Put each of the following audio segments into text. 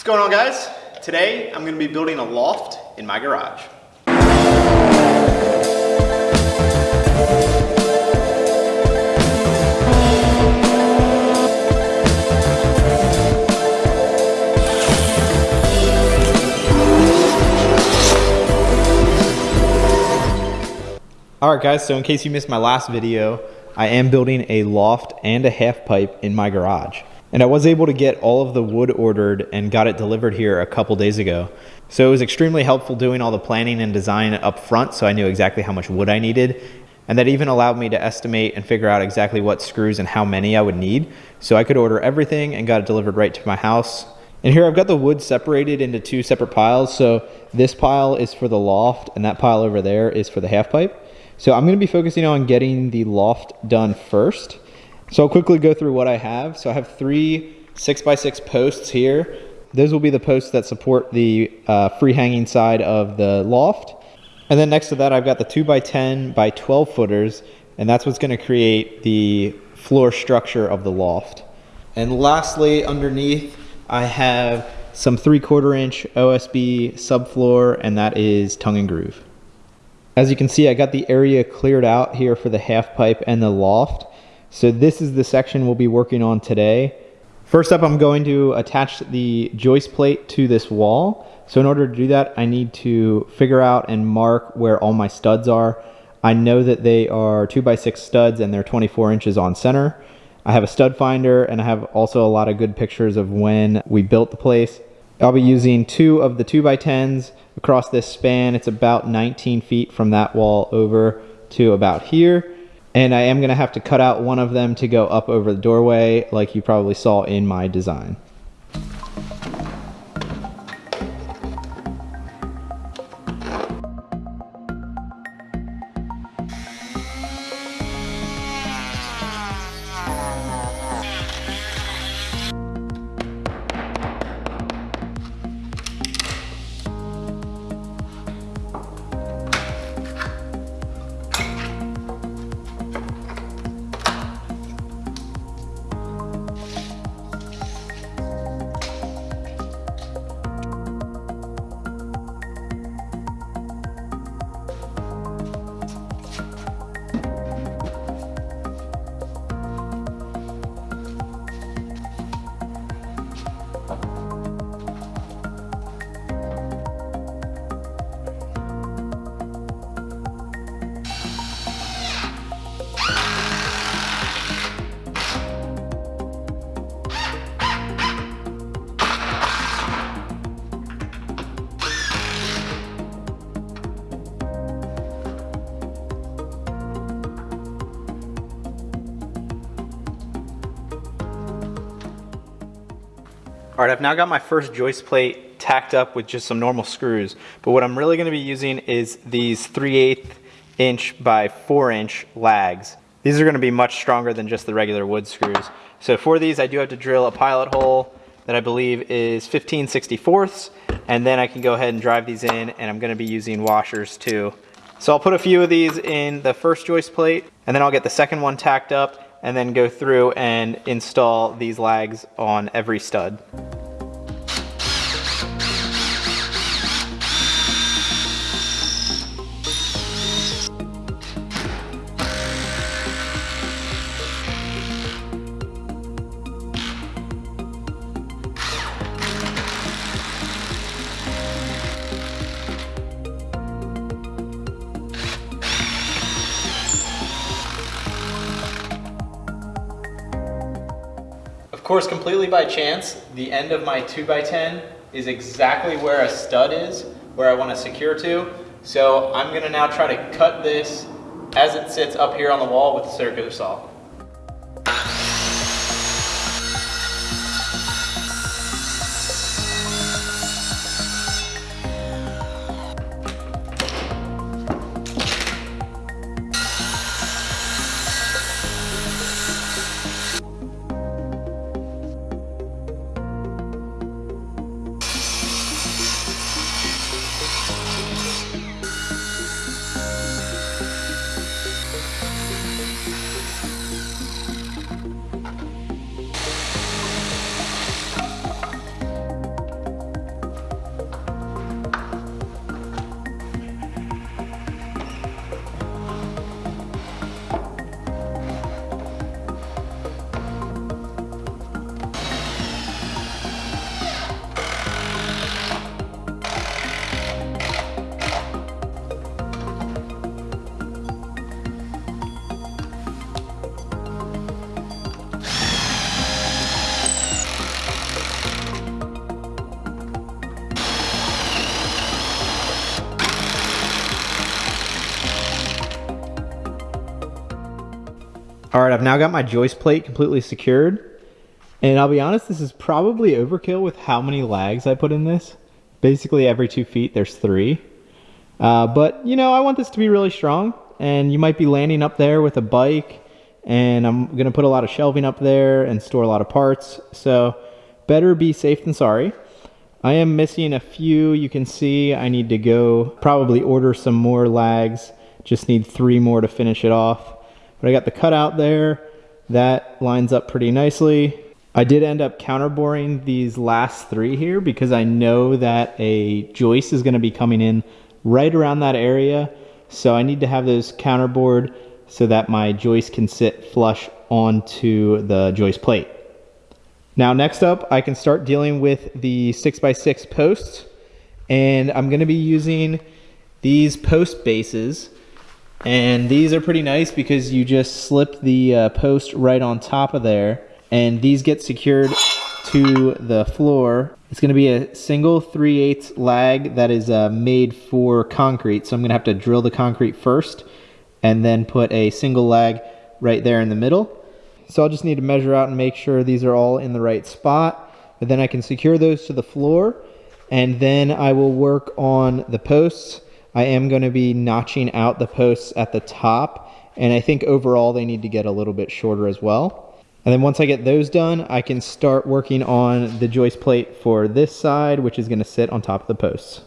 What's going on guys? Today I'm going to be building a loft in my garage. Alright guys, so in case you missed my last video, I am building a loft and a half pipe in my garage. And I was able to get all of the wood ordered and got it delivered here a couple days ago. So it was extremely helpful doing all the planning and design up front so I knew exactly how much wood I needed. And that even allowed me to estimate and figure out exactly what screws and how many I would need. So I could order everything and got it delivered right to my house. And here I've got the wood separated into two separate piles. So this pile is for the loft and that pile over there is for the half pipe. So I'm going to be focusing on getting the loft done first. So I'll quickly go through what I have. So I have three six by six posts here. Those will be the posts that support the uh, free hanging side of the loft. And then next to that, I've got the two by 10 by 12 footers, and that's what's gonna create the floor structure of the loft. And lastly, underneath, I have some three quarter inch OSB subfloor, and that is tongue and groove. As you can see, I got the area cleared out here for the half pipe and the loft. So this is the section we'll be working on today. First up, I'm going to attach the joist plate to this wall. So in order to do that, I need to figure out and mark where all my studs are. I know that they are 2x6 studs and they're 24 inches on center. I have a stud finder and I have also a lot of good pictures of when we built the place. I'll be using two of the 2x10s across this span. It's about 19 feet from that wall over to about here. And I am going to have to cut out one of them to go up over the doorway like you probably saw in my design. All right, I've now got my first joist plate tacked up with just some normal screws, but what I'm really gonna be using is these 3 8 inch by 4 inch lags. These are gonna be much stronger than just the regular wood screws. So for these, I do have to drill a pilot hole that I believe is 15 64ths, and then I can go ahead and drive these in, and I'm gonna be using washers too. So I'll put a few of these in the first joist plate, and then I'll get the second one tacked up, and then go through and install these lags on every stud. Course, completely by chance, the end of my 2x10 is exactly where a stud is, where I want to secure to. So I'm going to now try to cut this as it sits up here on the wall with the circular saw. All right, I've now got my joist plate completely secured. And I'll be honest, this is probably overkill with how many lags I put in this. Basically every two feet, there's three. Uh, but, you know, I want this to be really strong. And you might be landing up there with a bike. And I'm to put a lot of shelving up there and store a lot of parts. So better be safe than sorry. I am missing a few. You can see I need to go probably order some more lags. Just need three more to finish it off. But I got the cutout there. That lines up pretty nicely. I did end up counterboring these last three here because I know that a joist is going to be coming in right around that area. So I need to have those counterbored so that my joist can sit flush onto the joist plate. Now next up, I can start dealing with the 6x6 posts. And I'm going to be using these post bases and these are pretty nice because you just slip the uh, post right on top of there and these get secured to the floor. It's gonna be a single 3 8 lag that is uh, made for concrete. So I'm gonna have to drill the concrete first and then put a single lag right there in the middle. So I'll just need to measure out and make sure these are all in the right spot. But then I can secure those to the floor and then I will work on the posts I am going to be notching out the posts at the top and I think overall they need to get a little bit shorter as well. And then once I get those done, I can start working on the joist plate for this side, which is going to sit on top of the posts.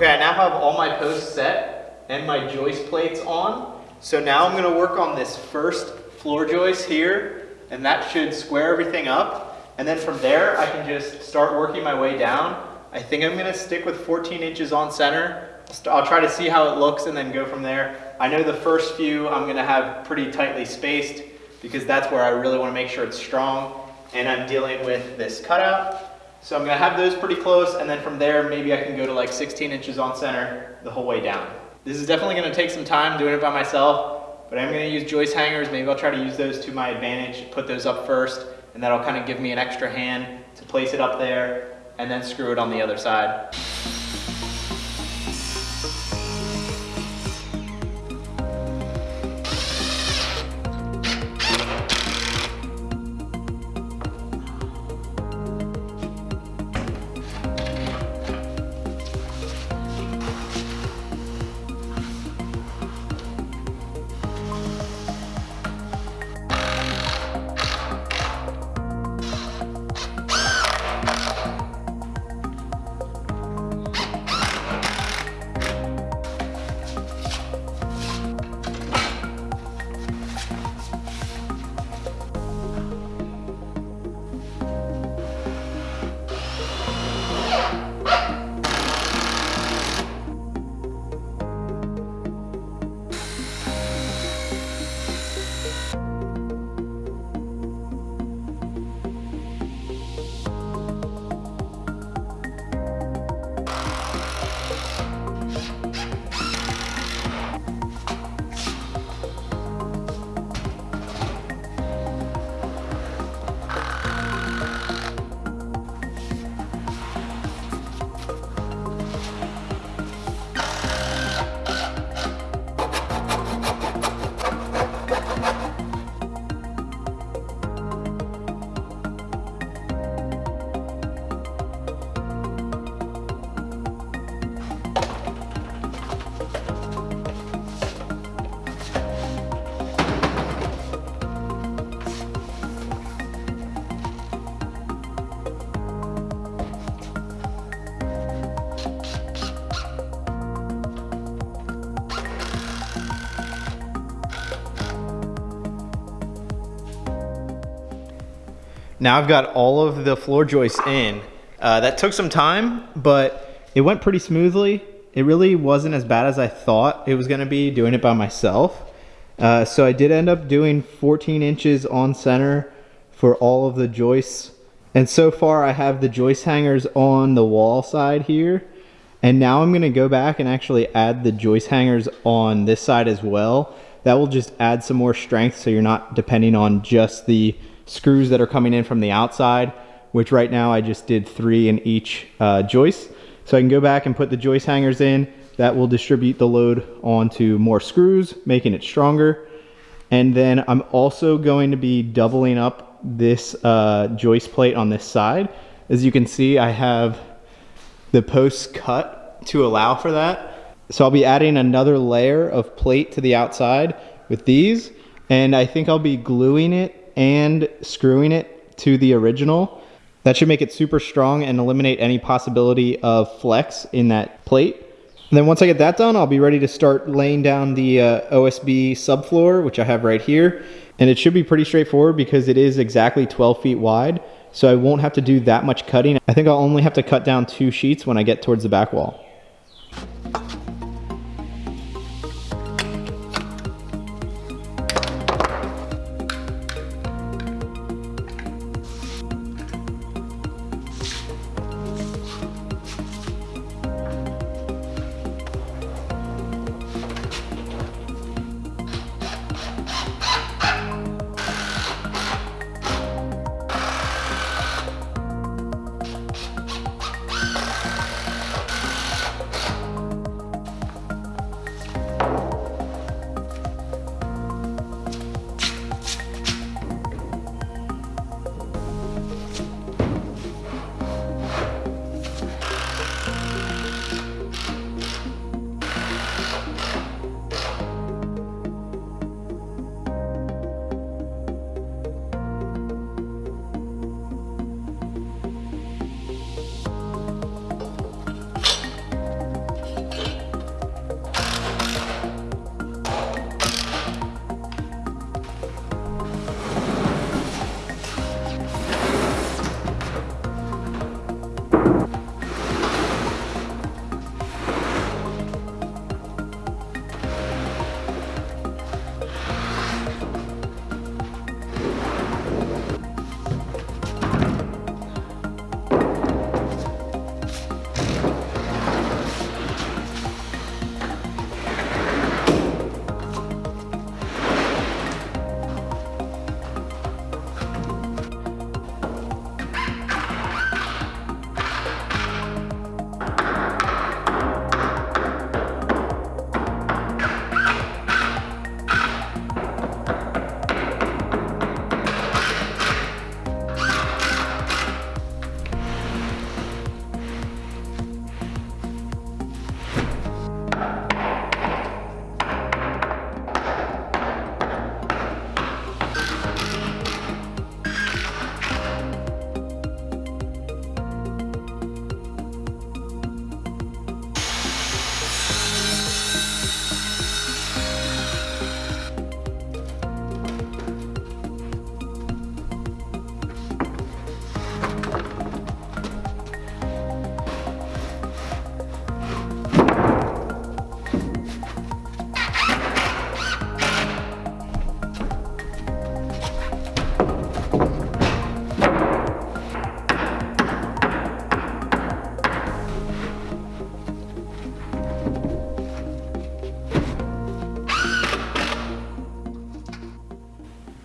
Okay, I now have all my posts set and my joist plates on. So now I'm gonna work on this first floor joist here and that should square everything up. And then from there, I can just start working my way down. I think I'm gonna stick with 14 inches on center. I'll try to see how it looks and then go from there. I know the first few I'm gonna have pretty tightly spaced because that's where I really wanna make sure it's strong. And I'm dealing with this cutout so I'm gonna have those pretty close and then from there maybe I can go to like 16 inches on center the whole way down. This is definitely gonna take some time doing it by myself, but I'm gonna use joist hangers. Maybe I'll try to use those to my advantage, put those up first, and that'll kind of give me an extra hand to place it up there and then screw it on the other side. Now I've got all of the floor joists in. Uh, that took some time, but it went pretty smoothly. It really wasn't as bad as I thought it was gonna be doing it by myself. Uh, so I did end up doing 14 inches on center for all of the joists. And so far I have the joist hangers on the wall side here. And now I'm gonna go back and actually add the joist hangers on this side as well. That will just add some more strength so you're not depending on just the screws that are coming in from the outside, which right now I just did three in each uh, joist. So I can go back and put the joist hangers in. That will distribute the load onto more screws, making it stronger. And then I'm also going to be doubling up this uh, joist plate on this side. As you can see, I have the posts cut to allow for that. So I'll be adding another layer of plate to the outside with these. And I think I'll be gluing it and screwing it to the original. That should make it super strong and eliminate any possibility of flex in that plate. And then once I get that done, I'll be ready to start laying down the uh, OSB subfloor, which I have right here. And it should be pretty straightforward because it is exactly 12 feet wide. So I won't have to do that much cutting. I think I'll only have to cut down two sheets when I get towards the back wall.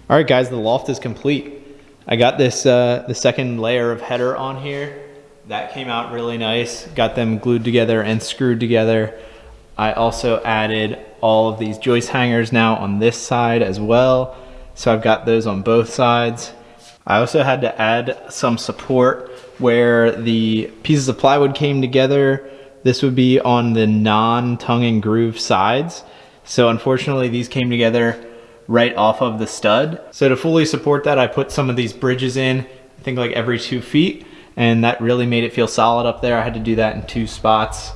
All right, guys, the loft is complete. I got this, uh, the second layer of header on here. That came out really nice. Got them glued together and screwed together. I also added all of these joist hangers now on this side as well. So I've got those on both sides. I also had to add some support where the pieces of plywood came together. This would be on the non-tongue and groove sides. So unfortunately these came together right off of the stud. So to fully support that, I put some of these bridges in, I think like every two feet, and that really made it feel solid up there. I had to do that in two spots.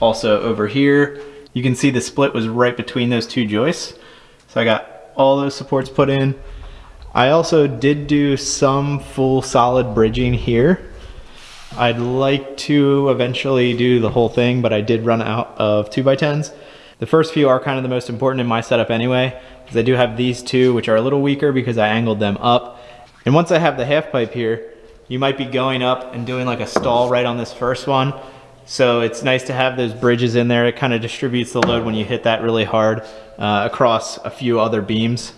Also over here, you can see the split was right between those two joists. So I got all those supports put in. I also did do some full solid bridging here. I'd like to eventually do the whole thing, but I did run out of 2x10s. The first few are kind of the most important in my setup anyway, I do have these two, which are a little weaker because I angled them up. And once I have the half pipe here, you might be going up and doing like a stall right on this first one. So it's nice to have those bridges in there. It kind of distributes the load when you hit that really hard uh, across a few other beams.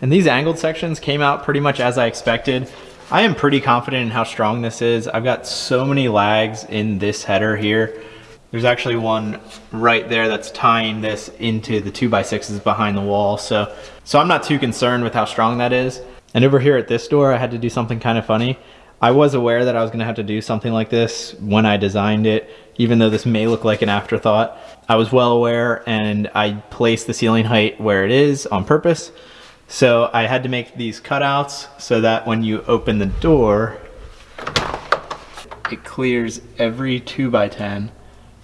And these angled sections came out pretty much as I expected. I am pretty confident in how strong this is. I've got so many lags in this header here. There's actually one right there that's tying this into the 2x6s behind the wall. So, so I'm not too concerned with how strong that is. And over here at this door, I had to do something kind of funny. I was aware that I was gonna have to do something like this when I designed it, even though this may look like an afterthought. I was well aware and I placed the ceiling height where it is on purpose. So I had to make these cutouts so that when you open the door, it clears every 2 by 10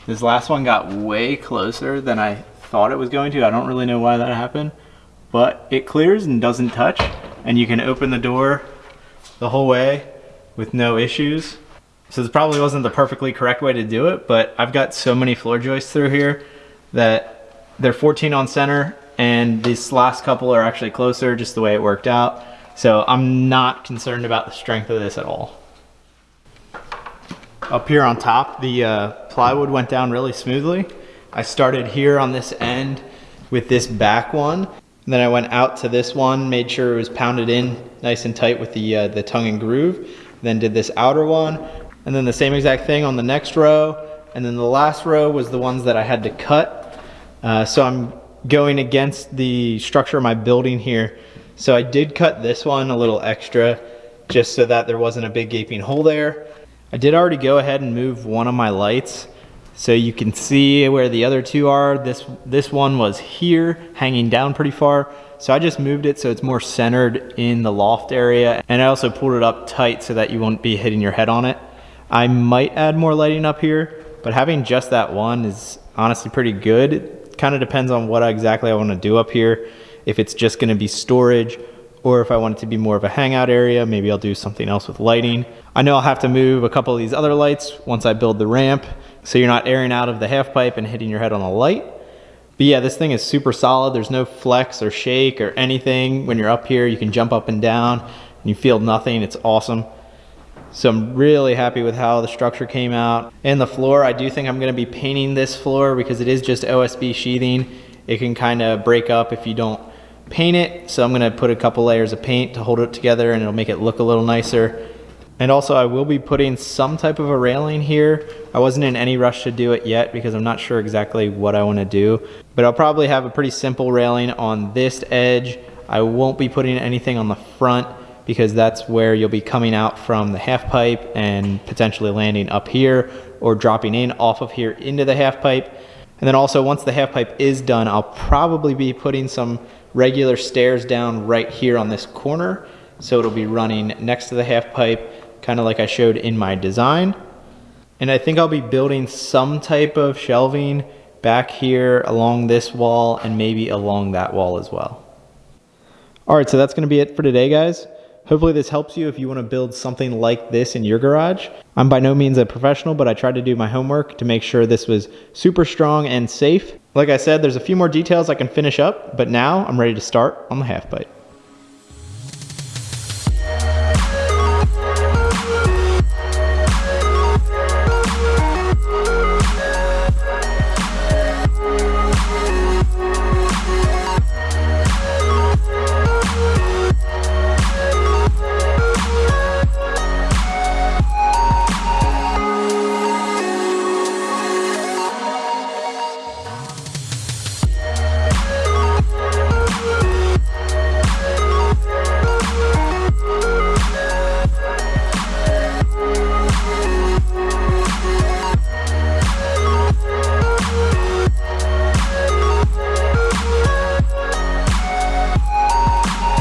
This last one got way closer than I thought it was going to. I don't really know why that happened, but it clears and doesn't touch. And you can open the door the whole way with no issues. So this probably wasn't the perfectly correct way to do it, but I've got so many floor joists through here that they're 14 on center and these last couple are actually closer just the way it worked out. So I'm not concerned about the strength of this at all. Up here on top, the uh, plywood went down really smoothly. I started here on this end with this back one. And then I went out to this one, made sure it was pounded in nice and tight with the, uh, the tongue and groove. Then did this outer one. And then the same exact thing on the next row. And then the last row was the ones that I had to cut. Uh, so I'm going against the structure of my building here. So I did cut this one a little extra just so that there wasn't a big gaping hole there. I did already go ahead and move one of my lights so you can see where the other two are. This, this one was here hanging down pretty far. So I just moved it so it's more centered in the loft area. And I also pulled it up tight so that you won't be hitting your head on it. I might add more lighting up here, but having just that one is honestly pretty good kind of depends on what exactly I want to do up here. If it's just going to be storage or if I want it to be more of a hangout area, maybe I'll do something else with lighting. I know I'll have to move a couple of these other lights once I build the ramp so you're not airing out of the half pipe and hitting your head on a light. But yeah, this thing is super solid. There's no flex or shake or anything. When you're up here, you can jump up and down and you feel nothing. It's awesome. So I'm really happy with how the structure came out. And the floor, I do think I'm gonna be painting this floor because it is just OSB sheathing. It can kind of break up if you don't paint it. So I'm gonna put a couple layers of paint to hold it together and it'll make it look a little nicer. And also I will be putting some type of a railing here. I wasn't in any rush to do it yet because I'm not sure exactly what I wanna do, but I'll probably have a pretty simple railing on this edge. I won't be putting anything on the front because that's where you'll be coming out from the half pipe and potentially landing up here or dropping in off of here into the half pipe. And then also once the half pipe is done, I'll probably be putting some regular stairs down right here on this corner. So it'll be running next to the half pipe, kind of like I showed in my design. And I think I'll be building some type of shelving back here along this wall and maybe along that wall as well. All right, so that's gonna be it for today, guys. Hopefully this helps you if you want to build something like this in your garage. I'm by no means a professional, but I tried to do my homework to make sure this was super strong and safe. Like I said, there's a few more details I can finish up, but now I'm ready to start on the half pipe.